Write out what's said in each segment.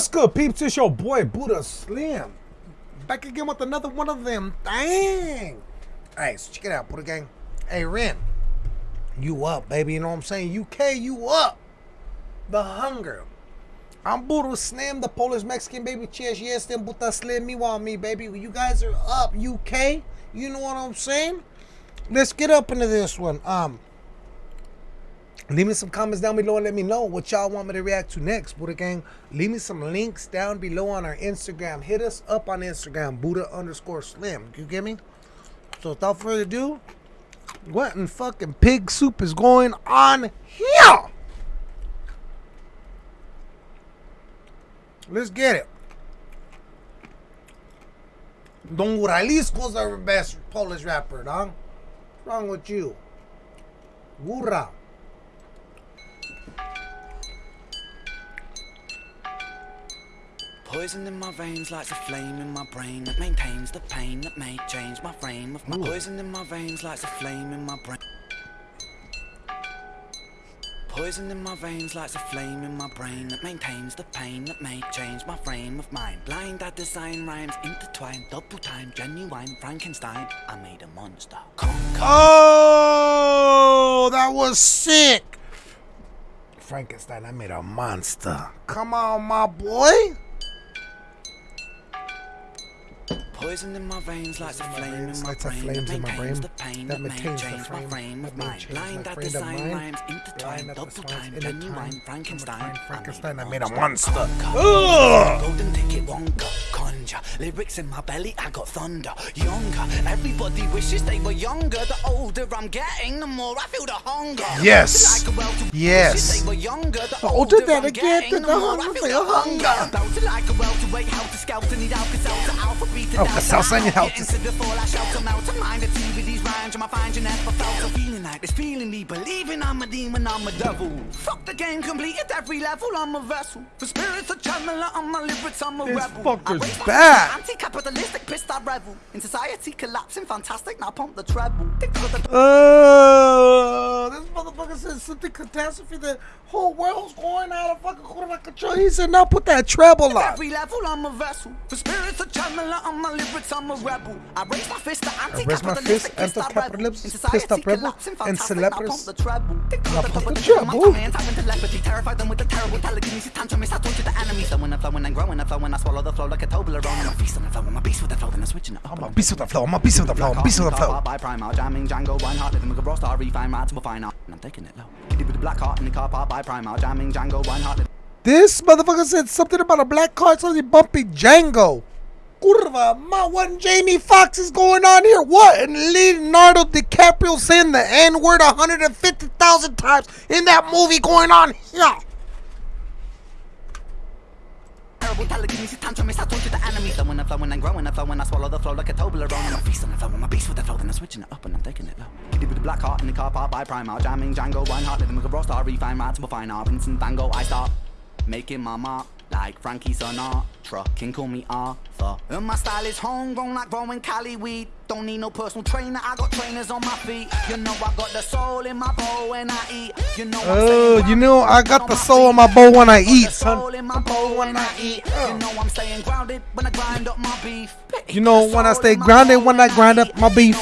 What's good, peeps? It's your boy Buddha Slim. Back again with another one of them. Dang. Alright, so check it out, Buddha Gang. Hey, Ren. You up, baby. You know what I'm saying? UK, you up. The hunger. I'm Buddha Slim, the Polish Mexican baby. Cheers, yes, then Buddha Slim. Me want me, baby. You guys are up, UK. You know what I'm saying? Let's get up into this one. Um, Leave me some comments down below and let me know what y'all want me to react to next, Buddha Gang. Leave me some links down below on our Instagram. Hit us up on Instagram, Buddha underscore Slim. You get me? So without further ado, what in fucking pig soup is going on here? Let's get it. Don Guralisco's our best Polish rapper, dog. What's wrong with you? Gura. Poison in my veins lights a flame in my brain that maintains the pain that may change my frame of my Ooh. poison in my veins lights a flame in my brain. Poison in my veins lights a flame in my brain that maintains the pain that may change my frame of mind. Blind, I design rhymes intertwined, double time, genuine Frankenstein. I made a monster. Conquer. Oh, that was sick. Frankenstein, I made a monster. Come on, my boy. Poison in my veins lights a in flame in my brain flames in my brain. the pain that that may maintains the change my frame frame that of may mind. change Blind, my I frame of design mind. rhymes Blind intertwined, at the double signs time, in a genuine time. Frankenstein. Frankenstein, I I made made a a monster. monster. Ugh. Golden ticket wonka, conjure. Lyrics in my belly, I got thunder. Younger, everybody wishes they were younger. The older I'm getting, the more I feel the hunger. Yes. Like a well-to- Yes. wishes they were younger. The, The older older that I'm I get, getting, the the more I hunger feel for the your hunger. hunger. Bout to like a welterweight, help to scout to need Alka-Seltzer, alpha, beta, Oh, delta. Alka-Seltzer and Get help to- into the fall, I shout them out to mind the TV, rhymes, and I find you never felt a feeling like this, feeling me, believing I'm a demon, I'm a devil. Fuck the game, completed every level, I'm a vessel. For spirits, a channeler, I'm a lyrics, I'm a This rebel. fucker's bad. Anti-capitalistic, pissed, I revel. In society collapsing, fantastic, now pump the treble. Think the Oh, this motherfucker said something catastrophe. The whole world's going out of fucking quarter control. He said, now put that treble on. Every level, I'm a vessel. For spirits, a channeler, I'm a lyrics, I'm a rebel. I raise my fist to I raise my fist, anti-capitalistic, pissed, I rebel. anti-capitalist, In pissed up society rebel, collapsing, and fantastic, now celebres- pump the treble. Think Now of the pump top the of the treble. treble. My hands having telepathy, terrified them with the terrible telekinesis tantrum. It's I torture the enemy. So when I'm flowing and growing, I flow when I swallow the flow like a Toblerone. I'm a beast on the flow, I'm a beast with the flow, then I'm switching it up. I'm a beast with the flow. I'm a beast with the flow. I'm a beast with the flow. By Primal, jamming Django, Reinhardt, living with a raw star, refine, right to And I'm taking it low. With black heart in the car park by jamming Django, Reinhardt. This motherfucker said something about a black car, something bumpy Django. Curva, ma, what Jamie Foxx is going on here? What? And Leonardo DiCaprio saying the N word 150,000 times in that movie going on here. Terrible telekinesis tantrum, it's I torture the enemy. When I'm flowing and growing, I flow when I swallow the flow like a Toblerone. I'm a feast on the flow, I'm a beast with the flow, then I'm switching it up and I'm taking it low. Kitty with the black heart in the car park by Primal, jamming Django, Reinhardt, living with a raw star, refine, right to fine art. Vincent Van Gogh, I start making my mark. Like Frankie Sinatra, can call me Arthur. And my style is homegrown like growing Cali weed. Don't need no personal trainer, I got trainers on my feet. You know I got the soul in my bowl when I eat. You know Oh, you know I got the soul in my bowl when I. Eat, son. soul in my bowl when I eat. You know I'm staying grounded when I grind up my beef. You know when I stay grounded when I grind up my beef.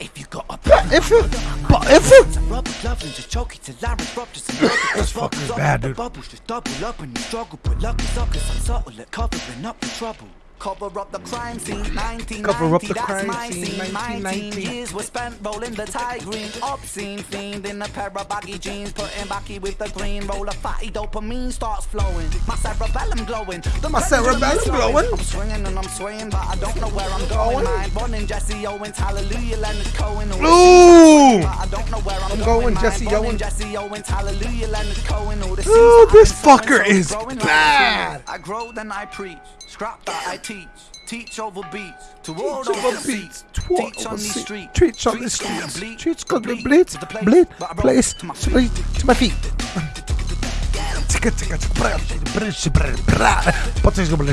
You know I'm staying grounded when I grind up my beef. If you got a If you, but if you, Rubber glove and just choke it till I some This fucker's bad, dude. Bubbles just double up and you struggle, but lucky suckers I'm subtle at covering up the trouble. Cover up the crime scene, 1990, Cover up the that's crime my scene, scene. 19 1990. years were spent rolling the tie green, obscene fiend in a pair of baggy jeans, putting backy with the green. Roll of fatty dopamine starts flowing, my cerebellum glowing. The My cerebellum glowing. I'm swinging and I'm swaying, but I don't know where I'm oh, going. Going? Mind running Jesse Owens, hallelujah, Leonard Cohen. Ooh. I don't know where I'm, I'm going. going Jesse Owens. Jesse Owens, hallelujah, Leonard Cohen. All the Ooh, this that I've been fucker is bad. I grow, then I preach. Scrap that I teach. Teach over beats. To Teach those over beats. To all Teach on these streets. Teach on the Streets gonna streets. bleed. Bleed bleed. to the place. Bleed. But I roll Place. to my feet. to my feet.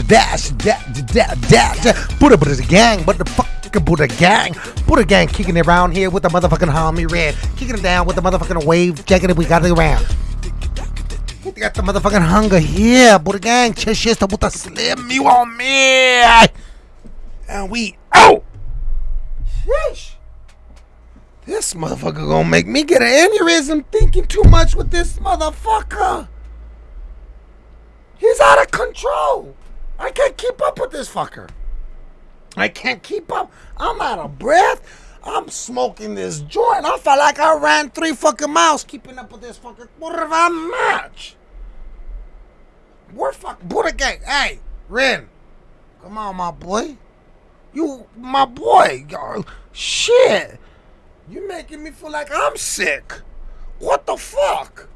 Dash, dash, dash, dash. Buddha's a gang. What the fuck? Buddha gang. Buddha gang kicking it around here with the motherfucking homie red. Kicking it down with the motherfucking wave. Jacking it, we got it around. You got the motherfucking hunger here, Buddha gang. Chest chest to puta slim you on me. And we out. Sheesh. This motherfucker gonna make me get an aneurysm thinking too much with this motherfucker. He's out of control. I can't keep up with this fucker. I can't keep up. I'm out of breath. I'm smoking this joint. I felt like I ran three fucking miles keeping up with this fucking quarter of a match. We're fuck Buddha gang. Hey, Ren. Come on, my boy. You my boy. Yo, shit. You making me feel like I'm sick. What the fuck?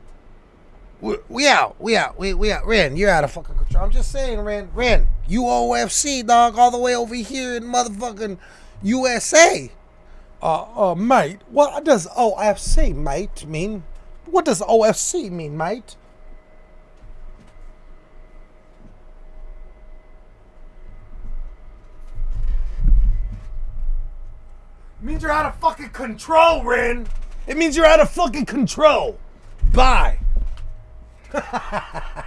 We, we out. We out. We, we out. Ren, you're out of fucking control. I'm just saying, Ren. Ren, you OFC, dog, all the way over here in motherfucking USA. Uh, uh, mate, what does OFC, mate, mean? What does OFC mean, mate? It means you're out of fucking control, Ren. It means you're out of fucking control. Bye.